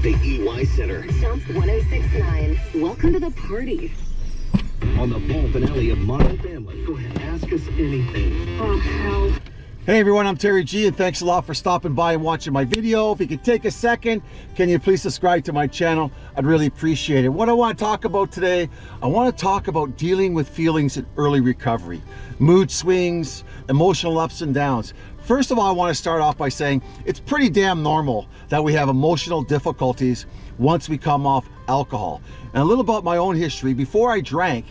at the EY Center. Jump 1069. Welcome to the party. On the fall finale of Modern Family, go ahead, ask us anything. Oh, hell. Hey everyone, I'm Terry G and thanks a lot for stopping by and watching my video. If you could take a second, can you please subscribe to my channel? I'd really appreciate it. What I want to talk about today, I want to talk about dealing with feelings in early recovery, mood swings, emotional ups and downs. First of all, I want to start off by saying it's pretty damn normal that we have emotional difficulties once we come off alcohol. And a little about my own history, before I drank,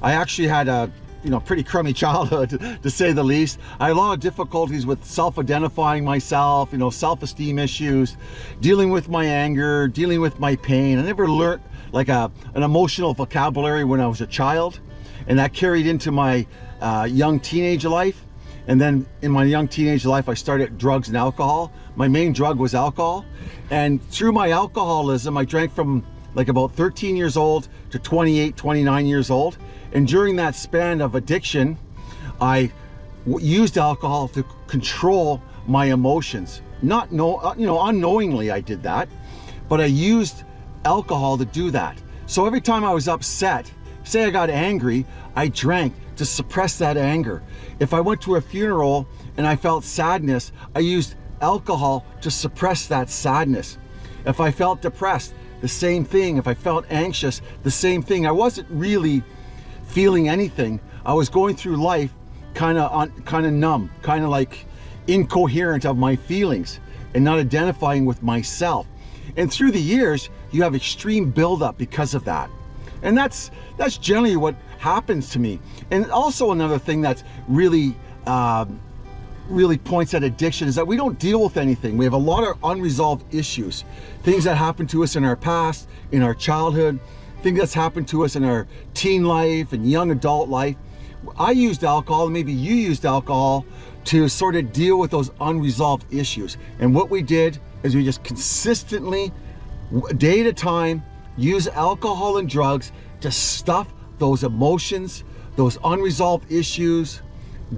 I actually had a you know, pretty crummy childhood to say the least. I had a lot of difficulties with self-identifying myself, you know, self-esteem issues, dealing with my anger, dealing with my pain. I never learned like a, an emotional vocabulary when I was a child. And that carried into my uh, young teenage life. And then in my young teenage life, I started drugs and alcohol. My main drug was alcohol. And through my alcoholism, I drank from like about 13 years old to 28, 29 years old. And during that span of addiction, I used alcohol to control my emotions. Not know, uh, you know, unknowingly I did that, but I used alcohol to do that. So every time I was upset, say I got angry, I drank to suppress that anger. If I went to a funeral and I felt sadness, I used alcohol to suppress that sadness. If I felt depressed, the same thing. If I felt anxious, the same thing. I wasn't really feeling anything. I was going through life kind of kind of numb, kind of like incoherent of my feelings and not identifying with myself. And through the years, you have extreme buildup because of that. And that's that's generally what happens to me. And also another thing that's really uh, really points at addiction is that we don't deal with anything. We have a lot of unresolved issues, things that happened to us in our past, in our childhood, that's happened to us in our teen life and young adult life. I used alcohol, maybe you used alcohol to sort of deal with those unresolved issues. And what we did is we just consistently, day at a time, use alcohol and drugs to stuff those emotions, those unresolved issues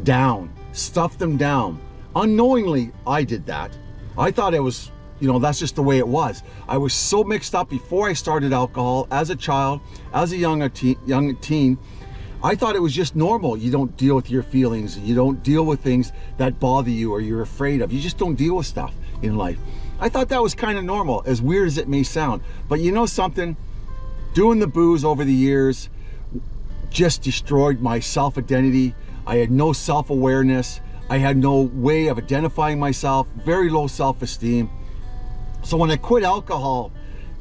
down, stuff them down. Unknowingly, I did that. I thought it was you know, that's just the way it was. I was so mixed up before I started alcohol as a child, as a young teen, young teen. I thought it was just normal. You don't deal with your feelings. You don't deal with things that bother you or you're afraid of. You just don't deal with stuff in life. I thought that was kind of normal, as weird as it may sound. But you know something? Doing the booze over the years just destroyed my self-identity. I had no self-awareness. I had no way of identifying myself, very low self-esteem. So when I quit alcohol,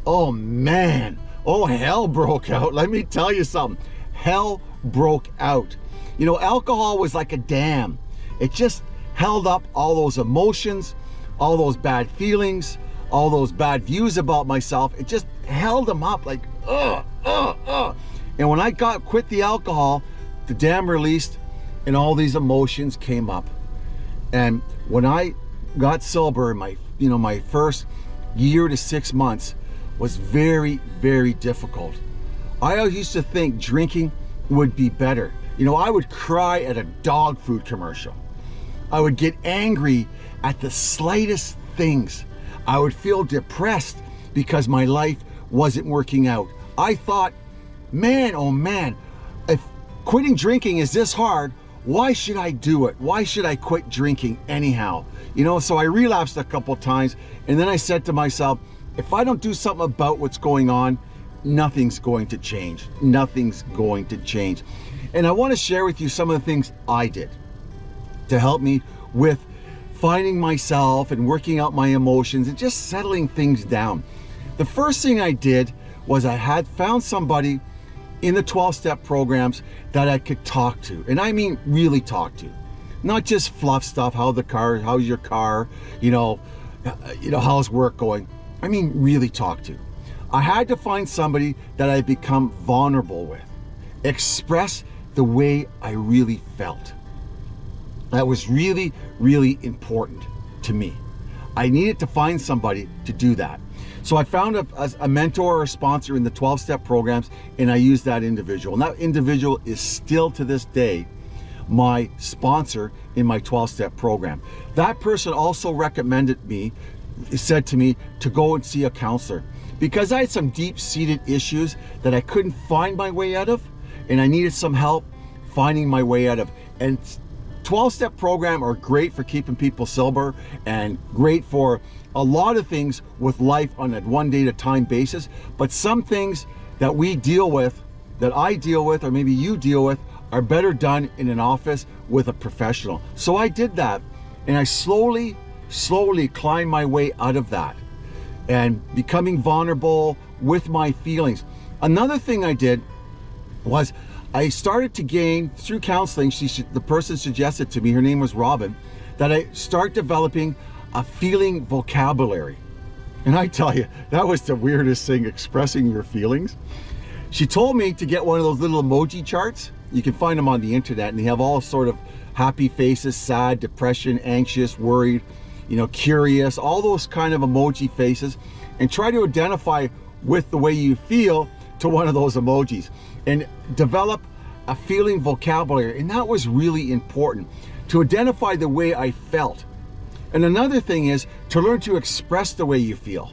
oh man, oh hell broke out. Let me tell you something. Hell broke out. You know, alcohol was like a dam. It just held up all those emotions, all those bad feelings, all those bad views about myself. It just held them up like, ugh, ugh, ugh. And when I got quit the alcohol, the dam released and all these emotions came up. And when I got sober, my, you know, my first year to six months was very, very difficult. I used to think drinking would be better. You know, I would cry at a dog food commercial. I would get angry at the slightest things. I would feel depressed because my life wasn't working out. I thought, man, oh man, if quitting drinking is this hard, why should I do it? Why should I quit drinking anyhow? You know, so I relapsed a couple times and then I said to myself, if I don't do something about what's going on, nothing's going to change. Nothing's going to change. And I want to share with you some of the things I did to help me with finding myself and working out my emotions and just settling things down. The first thing I did was I had found somebody in the 12-step programs that I could talk to. And I mean really talk to. Not just fluff stuff, how the car, how's your car, you know, uh, you know, how's work going. I mean really talk to. I had to find somebody that I become vulnerable with. Express the way I really felt. That was really, really important to me. I needed to find somebody to do that. So I found a, a mentor or a sponsor in the 12-step programs and I used that individual. And that individual is still to this day my sponsor in my 12-step program. That person also recommended me said to me to go and see a counselor because I had some deep-seated issues that I couldn't find my way out of and I needed some help finding my way out of. And 12-step program are great for keeping people sober and great for a lot of things with life on a one day at a time basis. But some things that we deal with, that I deal with, or maybe you deal with, are better done in an office with a professional. So I did that and I slowly, slowly climbed my way out of that and becoming vulnerable with my feelings. Another thing I did was I started to gain through counseling. She, the person suggested to me, her name was Robin, that I start developing a feeling vocabulary. And I tell you, that was the weirdest thing, expressing your feelings. She told me to get one of those little emoji charts. You can find them on the internet and they have all sort of happy faces, sad, depression, anxious, worried, you know, curious, all those kind of emoji faces and try to identify with the way you feel to one of those emojis and develop a feeling vocabulary. And that was really important to identify the way I felt. And another thing is to learn to express the way you feel.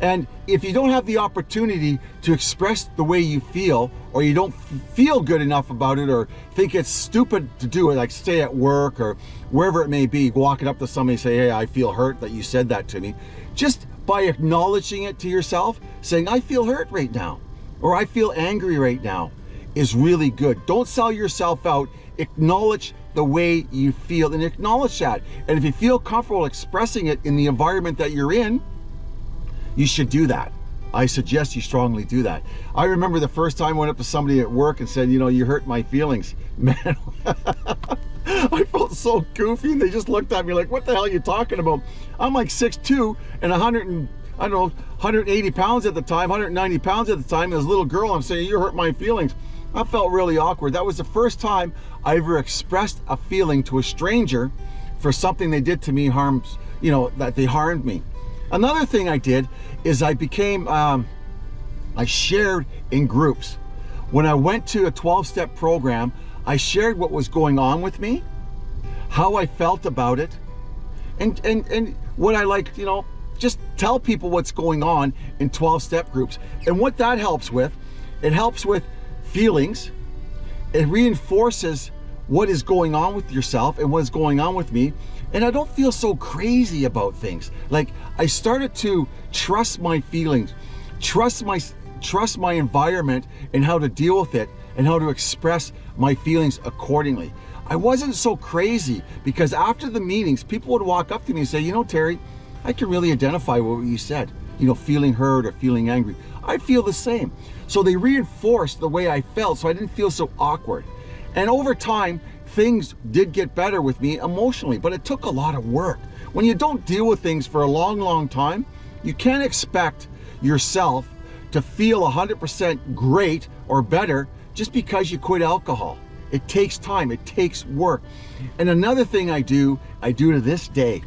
And if you don't have the opportunity to express the way you feel, or you don't feel good enough about it, or think it's stupid to do it, like stay at work or wherever it may be, walking up to somebody and say, hey, I feel hurt that you said that to me. Just by acknowledging it to yourself, saying, I feel hurt right now or I feel angry right now is really good. Don't sell yourself out. Acknowledge the way you feel and acknowledge that. And if you feel comfortable expressing it in the environment that you're in, you should do that. I suggest you strongly do that. I remember the first time I went up to somebody at work and said, you know, you hurt my feelings. Man, I felt so goofy and they just looked at me like, what the hell are you talking about? I'm like 6'2 and 100 and I don't know, 180 pounds at the time, 190 pounds at the time, as a little girl, I'm saying, you hurt my feelings. I felt really awkward. That was the first time I ever expressed a feeling to a stranger for something they did to me harms, you know, that they harmed me. Another thing I did is I became, um, I shared in groups. When I went to a 12-step program, I shared what was going on with me, how I felt about it, and, and, and what I like, you know, just tell people what's going on in 12 step groups. And what that helps with, it helps with feelings. It reinforces what is going on with yourself and what is going on with me. And I don't feel so crazy about things. Like I started to trust my feelings, trust my trust my environment and how to deal with it and how to express my feelings accordingly. I wasn't so crazy because after the meetings, people would walk up to me and say, you know, Terry, I can really identify what you said, you know, feeling hurt or feeling angry. I feel the same. So they reinforced the way I felt so I didn't feel so awkward. And over time, things did get better with me emotionally, but it took a lot of work. When you don't deal with things for a long, long time, you can't expect yourself to feel 100% great or better just because you quit alcohol. It takes time, it takes work. And another thing I do, I do to this day,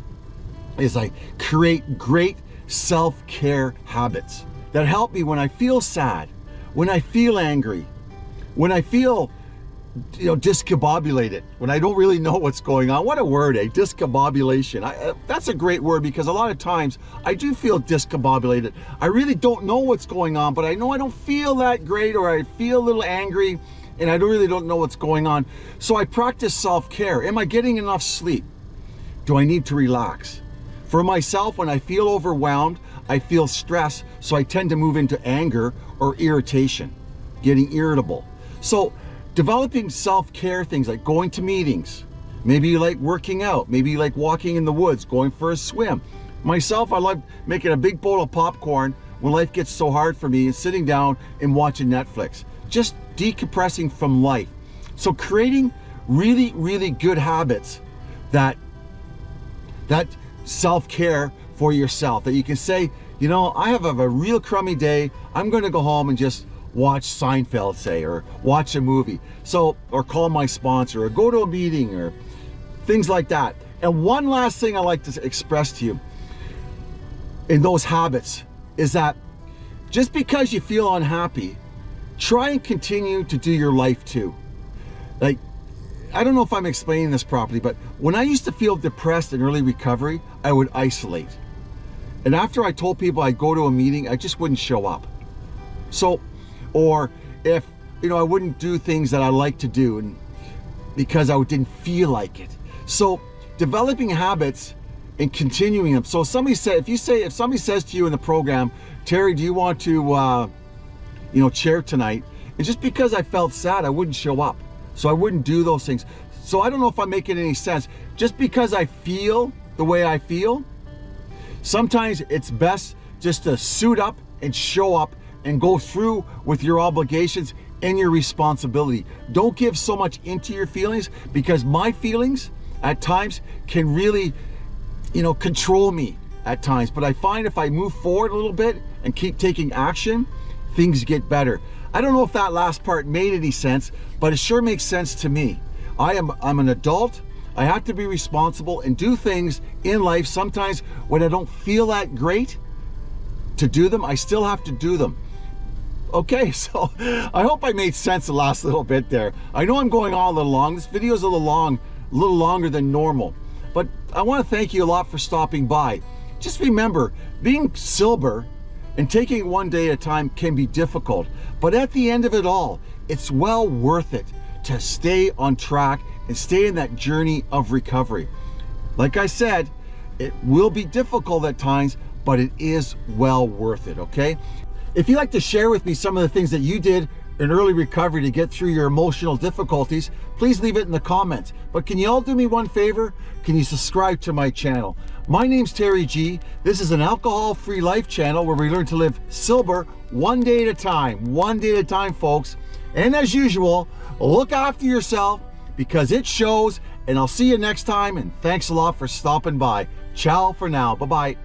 is I create great self-care habits that help me when I feel sad, when I feel angry, when I feel you know, discombobulated, when I don't really know what's going on. What a word, eh? Discombobulation. I, uh, that's a great word because a lot of times I do feel discombobulated. I really don't know what's going on, but I know I don't feel that great or I feel a little angry and I don't really don't know what's going on. So I practice self-care. Am I getting enough sleep? Do I need to relax? For myself, when I feel overwhelmed, I feel stress, so I tend to move into anger or irritation, getting irritable. So developing self-care things like going to meetings, maybe you like working out, maybe you like walking in the woods, going for a swim. Myself, I like making a big bowl of popcorn when life gets so hard for me and sitting down and watching Netflix. Just decompressing from life. So creating really, really good habits that that self-care for yourself that you can say, you know, I have a, a real crummy day. I'm going to go home and just watch Seinfeld, say, or watch a movie. So, or call my sponsor, or go to a meeting, or things like that. And one last thing I like to express to you in those habits is that just because you feel unhappy, try and continue to do your life too. Like I don't know if I'm explaining this properly, but when I used to feel depressed in early recovery, I would isolate. And after I told people I'd go to a meeting, I just wouldn't show up. So, or if, you know, I wouldn't do things that I like to do and because I didn't feel like it. So developing habits and continuing them. So somebody said, if you say, if somebody says to you in the program, Terry, do you want to, uh, you know, chair tonight? And just because I felt sad, I wouldn't show up. So I wouldn't do those things. So I don't know if I'm making any sense. Just because I feel the way I feel, sometimes it's best just to suit up and show up and go through with your obligations and your responsibility. Don't give so much into your feelings because my feelings at times can really, you know, control me at times. But I find if I move forward a little bit and keep taking action, things get better. I don't know if that last part made any sense, but it sure makes sense to me. I am I'm an adult. I have to be responsible and do things in life sometimes when I don't feel that great to do them, I still have to do them. Okay, so I hope I made sense the last little bit there. I know I'm going on a little long. This video is a little long, a little longer than normal. But I want to thank you a lot for stopping by. Just remember, being sober and taking one day at a time can be difficult. But at the end of it all, it's well worth it to stay on track and stay in that journey of recovery. Like I said, it will be difficult at times, but it is well worth it, okay? If you'd like to share with me some of the things that you did in early recovery to get through your emotional difficulties, please leave it in the comments. But can you all do me one favor? Can you subscribe to my channel? My name's Terry G. This is an alcohol-free life channel where we learn to live sober one day at a time, one day at a time, folks. And as usual, look after yourself because it shows and I'll see you next time and thanks a lot for stopping by. Ciao for now. Bye-bye.